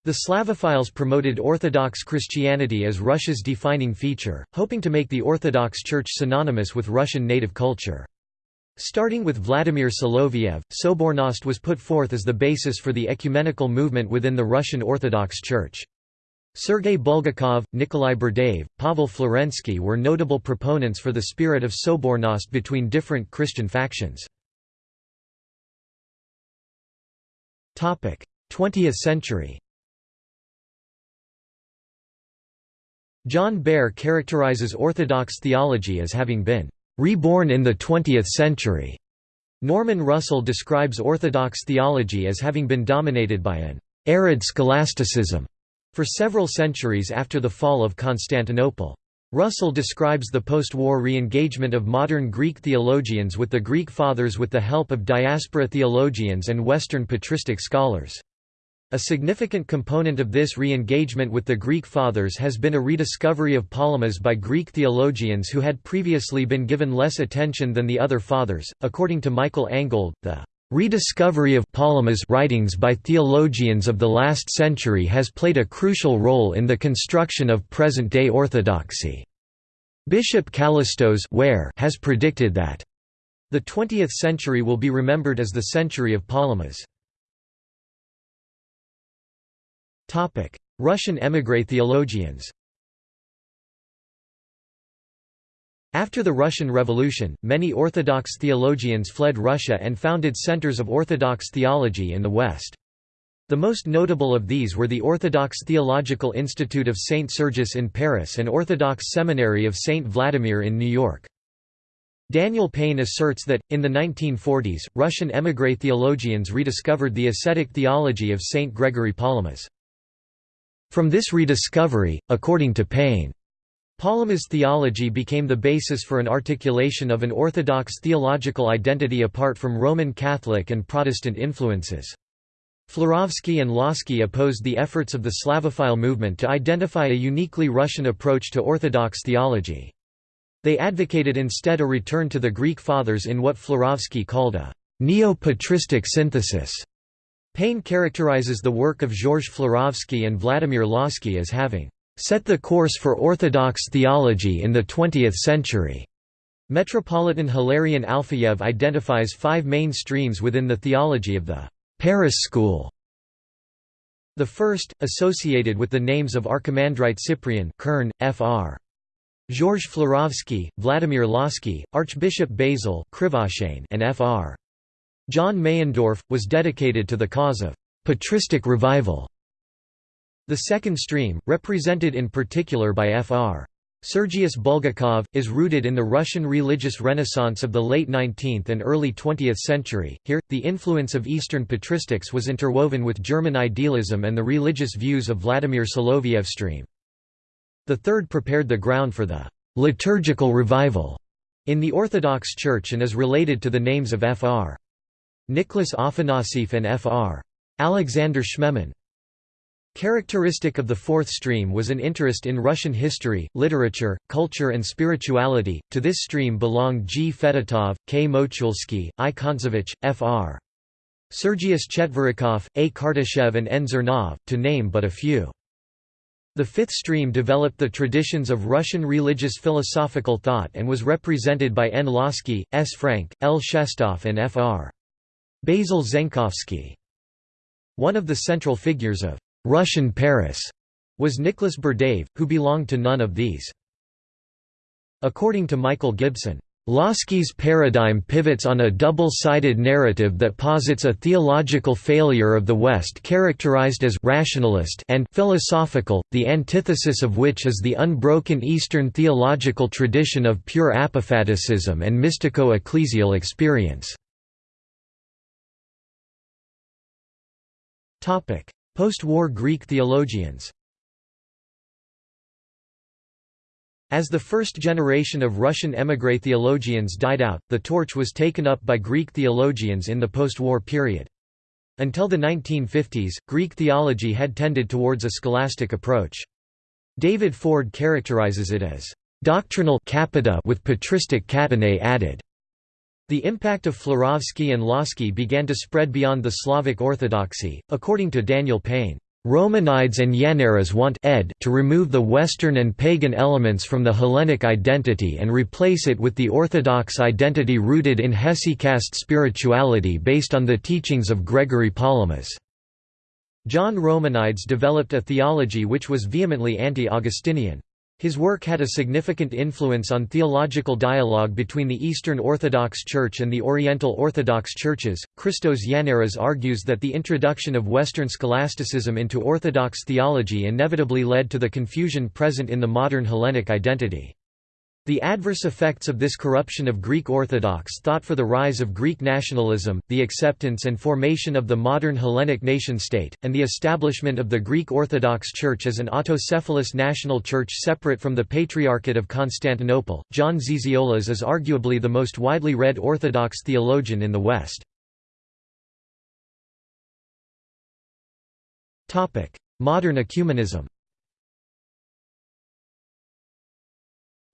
The Slavophiles promoted Orthodox Christianity as Russia's defining feature, hoping to make the Orthodox Church synonymous with Russian native culture. Starting with Vladimir Soloviev, Sobornost was put forth as the basis for the ecumenical movement within the Russian Orthodox Church. Sergei Bulgakov, Nikolai Berdyaev, Pavel Florensky were notable proponents for the spirit of Sobornost between different Christian factions. 20th century John Behr characterizes Orthodox theology as having been reborn in the 20th century. Norman Russell describes Orthodox theology as having been dominated by an arid scholasticism for several centuries after the fall of Constantinople. Russell describes the post-war re-engagement of modern Greek theologians with the Greek Fathers with the help of diaspora theologians and Western patristic scholars. A significant component of this re-engagement with the Greek Fathers has been a rediscovery of Palamas by Greek theologians who had previously been given less attention than the other Fathers. According to Michael Angold, the rediscovery of Palamas writings by theologians of the last century has played a crucial role in the construction of present-day orthodoxy. Bishop Kallistos has predicted that the 20th century will be remembered as the century of Palamas. Russian émigré theologians After the Russian Revolution, many Orthodox theologians fled Russia and founded centers of Orthodox theology in the West. The most notable of these were the Orthodox Theological Institute of St. Sergius in Paris and Orthodox Seminary of St. Vladimir in New York. Daniel Payne asserts that, in the 1940s, Russian émigré theologians rediscovered the ascetic theology of St. Gregory Palamas. From this rediscovery, according to Payne, Palamas theology became the basis for an articulation of an orthodox theological identity apart from Roman Catholic and Protestant influences. Florovsky and Lossky opposed the efforts of the Slavophile movement to identify a uniquely Russian approach to Orthodox theology. They advocated instead a return to the Greek Fathers in what Florovsky called a neo-patristic synthesis. Payne characterizes the work of Georges Florovsky and Vladimir Lossky as having set the course for Orthodox theology in the 20th century. Metropolitan Hilarion Alfeyev identifies five main streams within the theology of the Paris school. The first, associated with the names of Archimandrite Cyprian Kern, Fr. Georges Florovsky, Vladimir Lossky, Archbishop Basil and Fr. John Meyendorff, was dedicated to the cause of patristic revival. The second stream, represented in particular by Fr. Sergius Bulgakov, is rooted in the Russian religious renaissance of the late 19th and early 20th century. Here, the influence of Eastern patristics was interwoven with German idealism and the religious views of Vladimir Soloviev stream. The third prepared the ground for the liturgical revival in the Orthodox Church and is related to the names of Fr. Nicholas Afanasieff and Fr. Alexander Schmemann. Characteristic of the fourth stream was an interest in Russian history, literature, culture and spirituality. To this stream belonged G. Fedotov, K. Mochulsky, I. Kontsevich, Fr. Sergius Chetverikov, A. Kartashev and N. Zernov, to name but a few. The fifth stream developed the traditions of Russian religious philosophical thought and was represented by N. Lossky, S. Frank, L. Shestov and Fr. Basil Zenkovsky. One of the central figures of Russian Paris was Nicholas Berdyaev, who belonged to none of these. According to Michael Gibson, Lossky's paradigm pivots on a double-sided narrative that posits a theological failure of the West characterized as rationalist and philosophical, the antithesis of which is the unbroken Eastern theological tradition of pure apophaticism and mystico-ecclesial experience. Post-war Greek theologians As the first generation of Russian émigré theologians died out, the torch was taken up by Greek theologians in the post-war period. Until the 1950s, Greek theology had tended towards a scholastic approach. David Ford characterizes it as doctrinal capita with patristic catenae added. The impact of Florovsky and Lossky began to spread beyond the Slavic Orthodoxy, according to Daniel Payne. Romanides and Yannaras want ed to remove the Western and pagan elements from the Hellenic identity and replace it with the Orthodox identity rooted in hesychast spirituality based on the teachings of Gregory Palamas. John Romanides developed a theology which was vehemently anti-Augustinian. His work had a significant influence on theological dialogue between the Eastern Orthodox Church and the Oriental Orthodox Churches. Christos Yannaras argues that the introduction of Western scholasticism into Orthodox theology inevitably led to the confusion present in the modern Hellenic identity. The adverse effects of this corruption of Greek Orthodox thought for the rise of Greek nationalism, the acceptance and formation of the modern Hellenic nation-state, and the establishment of the Greek Orthodox Church as an autocephalous national church separate from the Patriarchate of Constantinople. John Zizioulas is arguably the most widely read Orthodox theologian in the West. Modern ecumenism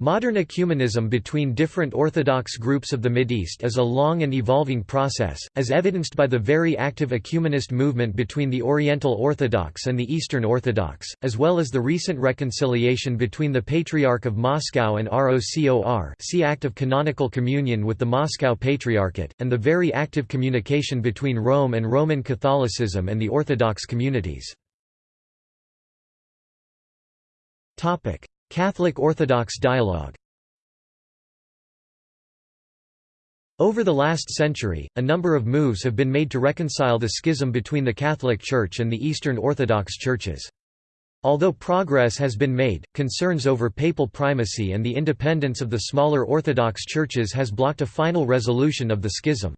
Modern ecumenism between different Orthodox groups of the Mideast is a long and evolving process, as evidenced by the very active ecumenist movement between the Oriental Orthodox and the Eastern Orthodox, as well as the recent reconciliation between the Patriarch of Moscow and ROCOR see Act of Canonical Communion with the Moscow Patriarchate, and the very active communication between Rome and Roman Catholicism and the Orthodox communities. Catholic-Orthodox dialogue Over the last century, a number of moves have been made to reconcile the schism between the Catholic Church and the Eastern Orthodox churches. Although progress has been made, concerns over papal primacy and the independence of the smaller Orthodox churches has blocked a final resolution of the schism.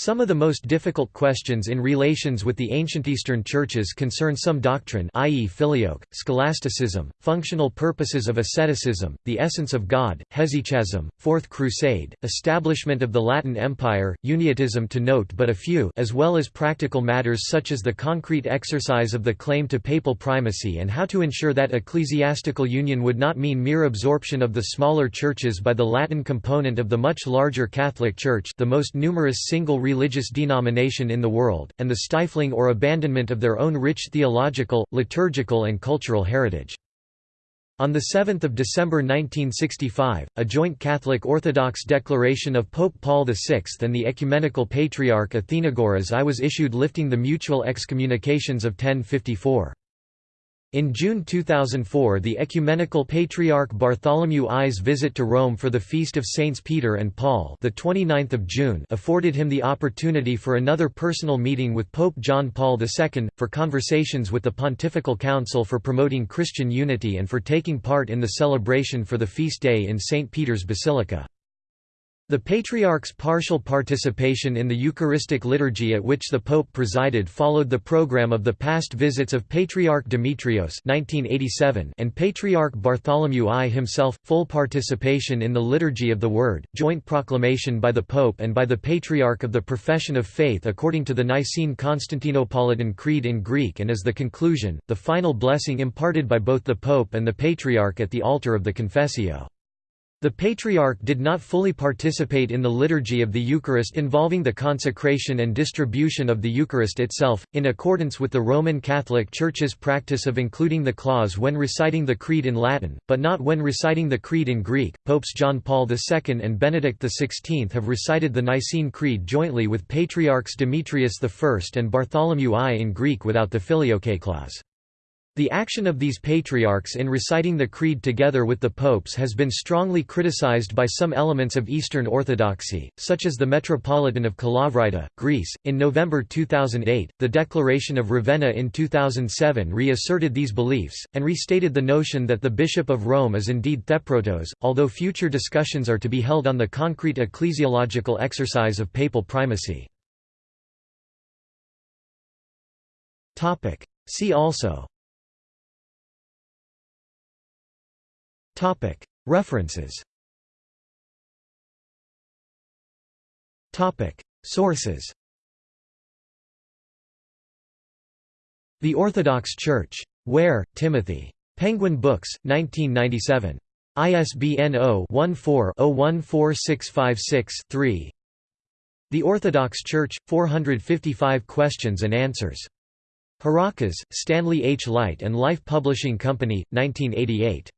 Some of the most difficult questions in relations with the ancient Eastern churches concern some doctrine i.e. filioque, scholasticism, functional purposes of asceticism, the essence of God, hesychasm, Fourth Crusade, establishment of the Latin Empire, uniatism to note but a few as well as practical matters such as the concrete exercise of the claim to papal primacy and how to ensure that ecclesiastical union would not mean mere absorption of the smaller churches by the Latin component of the much larger Catholic Church the most numerous single religious denomination in the world, and the stifling or abandonment of their own rich theological, liturgical and cultural heritage. On 7 December 1965, a joint Catholic Orthodox declaration of Pope Paul VI and the Ecumenical Patriarch Athenagoras I was issued lifting the mutual excommunications of 1054. In June 2004 the Ecumenical Patriarch Bartholomew I's visit to Rome for the Feast of Saints Peter and Paul the 29th of June afforded him the opportunity for another personal meeting with Pope John Paul II, for conversations with the Pontifical Council for promoting Christian unity and for taking part in the celebration for the feast day in St. Peter's Basilica. The Patriarch's partial participation in the Eucharistic liturgy at which the Pope presided followed the program of the past visits of Patriarch Demetrios 1987 and Patriarch Bartholomew I himself, full participation in the Liturgy of the Word, joint proclamation by the Pope and by the Patriarch of the Profession of Faith according to the Nicene Constantinopolitan Creed in Greek and as the conclusion, the final blessing imparted by both the Pope and the Patriarch at the altar of the Confessio. The Patriarch did not fully participate in the liturgy of the Eucharist involving the consecration and distribution of the Eucharist itself, in accordance with the Roman Catholic Church's practice of including the clause when reciting the Creed in Latin, but not when reciting the Creed in Greek. Popes John Paul II and Benedict XVI have recited the Nicene Creed jointly with Patriarchs Demetrius I and Bartholomew I in Greek without the Filioque clause. The action of these patriarchs in reciting the Creed together with the popes has been strongly criticized by some elements of Eastern Orthodoxy, such as the Metropolitan of Kalavryta, Greece. In November 2008, the Declaration of Ravenna in 2007 reasserted these beliefs, and restated the notion that the Bishop of Rome is indeed Theprotos, although future discussions are to be held on the concrete ecclesiological exercise of papal primacy. See also References Sources The Orthodox Church. Ware, Timothy. Penguin Books, 1997. ISBN 0-14-014656-3 The Orthodox Church, 455 Questions and Answers. Harakas, Stanley H. Light and Life Publishing Company, 1988.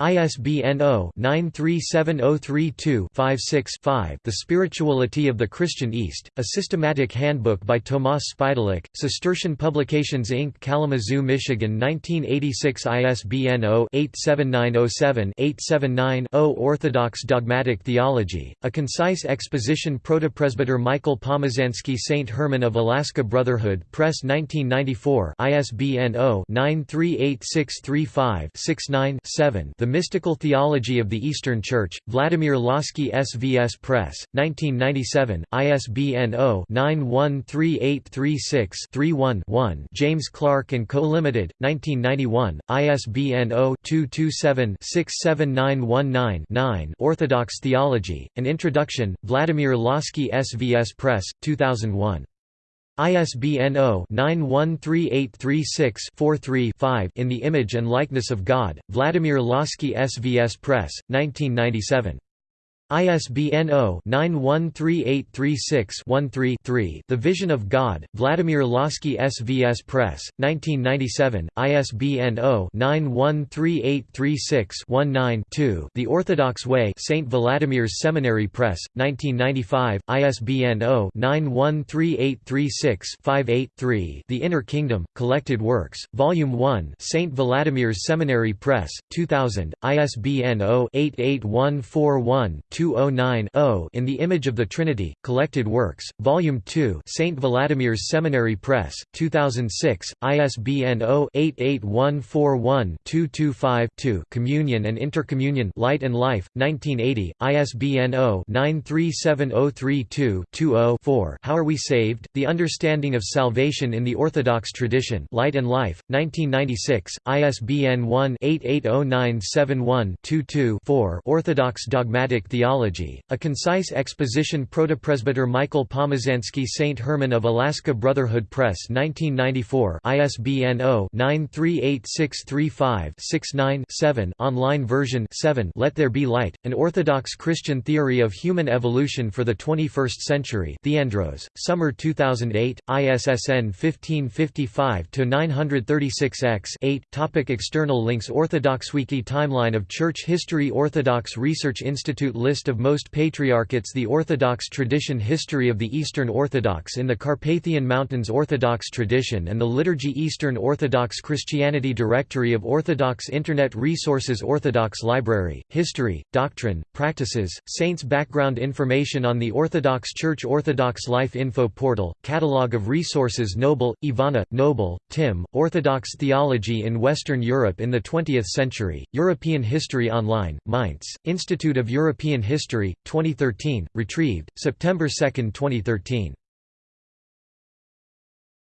ISBN 0-937032-56-5 The Spirituality of the Christian East, A Systematic Handbook by Tomas Spidlik, Cistercian Publications Inc. Kalamazoo, Michigan 1986 ISBN 0-87907-879-0 Orthodox Dogmatic Theology, A Concise Exposition Protopresbyter Michael Pomazansky St. Herman of Alaska Brotherhood Press 1994 ISBN 0-938635-69-7 The Mystical Theology of the Eastern Church, Vladimir Lossky SVS Press, 1997, ISBN 0-913836-31-1 James Clark & Co. Limited, 1991, ISBN 0-227-67919-9 Orthodox Theology, An Introduction, Vladimir Lossky SVS Press, 2001. ISBN 0-913836-43-5 In the Image and Likeness of God, Vladimir Lossky SVS Press, 1997. ISBN 0-913836-13-3 The Vision of God, Vladimir Lossky SVS Press, 1997, ISBN 0-913836-19-2 The Orthodox Way St. Vladimir's Seminary Press, 1995, ISBN 0-913836-58-3 The Inner Kingdom, Collected Works, Volume 1 St. Vladimir's Seminary Press, 2000, ISBN 0-88141 209-0 In the Image of the Trinity, Collected Works, Volume 2 St. Vladimir's Seminary Press, 2006, ISBN 0-88141-225-2 Communion and Intercommunion Light and Life, 1980, ISBN 0-937032-20-4 How Are We Saved? The Understanding of Salvation in the Orthodox Tradition Light and Life, 1996, ISBN 1-880971-22-4 Orthodox Dogmatic Theology Theology, a concise exposition Protopresbyter Michael Pomazansky St. Herman of Alaska Brotherhood Press 1994 ISBN 0-938635-69-7 online version 7 Let There Be Light, An Orthodox Christian Theory of Human Evolution for the 21st Century Theandros, Summer 2008, ISSN 1555-936-X 8 Topic External links OrthodoxWiki Timeline of Church History Orthodox Research Institute Of most patriarchates The Orthodox tradition History of the Eastern Orthodox in the Carpathian Mountains Orthodox tradition and the Liturgy Eastern Orthodox Christianity Directory of Orthodox Internet Resources Orthodox Library, History, Doctrine, Practices, Saints Background information on the Orthodox Church Orthodox Life Info Portal, Catalogue of Resources Noble, Ivana, Noble, Tim, Orthodox Theology in Western Europe in the 20th Century, European History Online, Mainz, Institute of European History, 2013, retrieved, September 2, 2013.